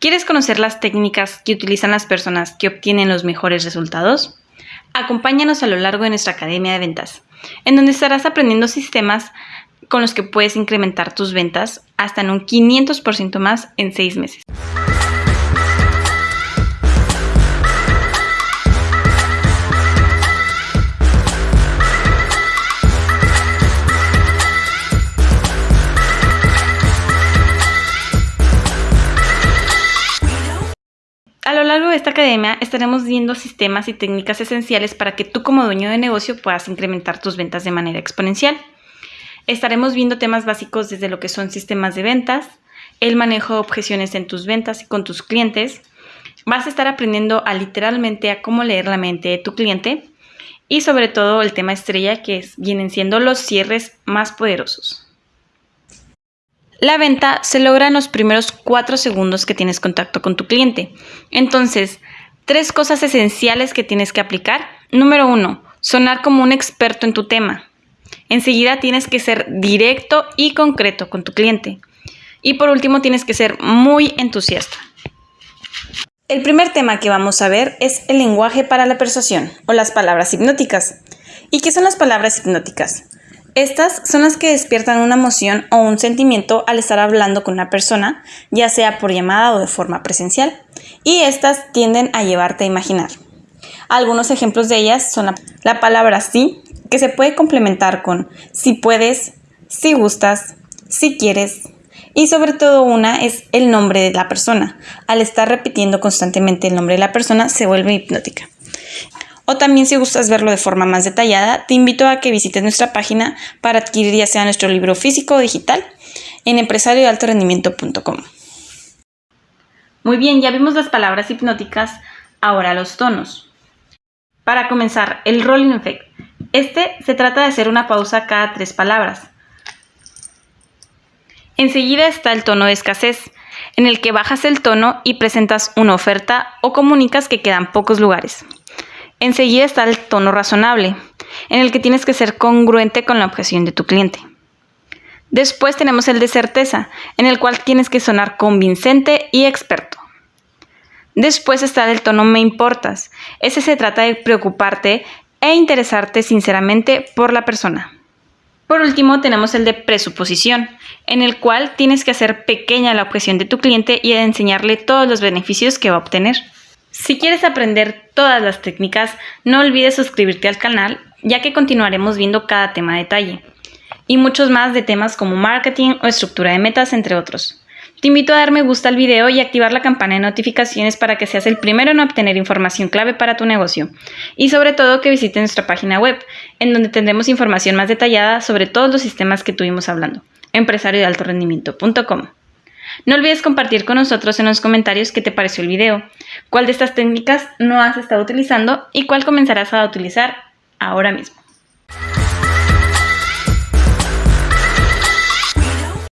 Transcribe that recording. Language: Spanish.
¿Quieres conocer las técnicas que utilizan las personas que obtienen los mejores resultados? Acompáñanos a lo largo de nuestra Academia de Ventas, en donde estarás aprendiendo sistemas con los que puedes incrementar tus ventas hasta en un 500% más en 6 meses. Largo de esta academia estaremos viendo sistemas y técnicas esenciales para que tú como dueño de negocio puedas incrementar tus ventas de manera exponencial. Estaremos viendo temas básicos desde lo que son sistemas de ventas, el manejo de objeciones en tus ventas y con tus clientes. Vas a estar aprendiendo a literalmente a cómo leer la mente de tu cliente y sobre todo el tema estrella que vienen siendo los cierres más poderosos. La venta se logra en los primeros cuatro segundos que tienes contacto con tu cliente. Entonces, tres cosas esenciales que tienes que aplicar. Número uno, sonar como un experto en tu tema. Enseguida tienes que ser directo y concreto con tu cliente. Y por último, tienes que ser muy entusiasta. El primer tema que vamos a ver es el lenguaje para la persuasión o las palabras hipnóticas. ¿Y qué son las palabras hipnóticas? Estas son las que despiertan una emoción o un sentimiento al estar hablando con una persona, ya sea por llamada o de forma presencial, y estas tienden a llevarte a imaginar. Algunos ejemplos de ellas son la, palabra sí, que se puede complementar con si puedes, si gustas, si quieres, y sobre todo una es el nombre de la persona. Al estar repitiendo constantemente el nombre de la persona se vuelve hipnótica. O también si gustas verlo de forma más detallada, te invito a que visites nuestra página para adquirir ya sea nuestro libro físico o digital en empresariodealtorendimiento.com. Muy bien, ya vimos las palabras hipnóticas, ahora los tonos. Para comenzar, el rolling effect. Este se trata de hacer una pausa cada tres palabras. Enseguida está el tono de escasez, en el que bajas el tono y presentas una oferta o comunicas que quedan pocos lugares. Enseguida está el tono razonable, en el que tienes que ser congruente con la objeción de tu cliente. Después tenemos el de certeza, en el cual tienes que sonar convincente y experto. Después está el tono me importas. Ese se trata de preocuparte e interesarte sinceramente por la persona. Por último, tenemos el de presuposición, en el cual tienes que hacer pequeña la objeción de tu cliente y enseñarle todos los beneficios que va a obtener. Si quieres aprender todas las técnicas, no olvides suscribirte al canal, ya que continuaremos viendo cada tema a detalle, y muchos más de temas como marketing o estructura de metas, entre otros. Te invito a dar me gusta al video y activar la campana de notificaciones para que seas el primero en obtener información clave para tu negocio. Y sobre todo que visites nuestra página web, en donde tendremos información más detallada sobre todos los sistemas que tuvimos hablando, empresariodealtorendimiento.com. No olvides compartir con nosotros en los comentarios qué te pareció el video, cuál de estas técnicas no has estado utilizando y cuál comenzarás a utilizar ahora mismo.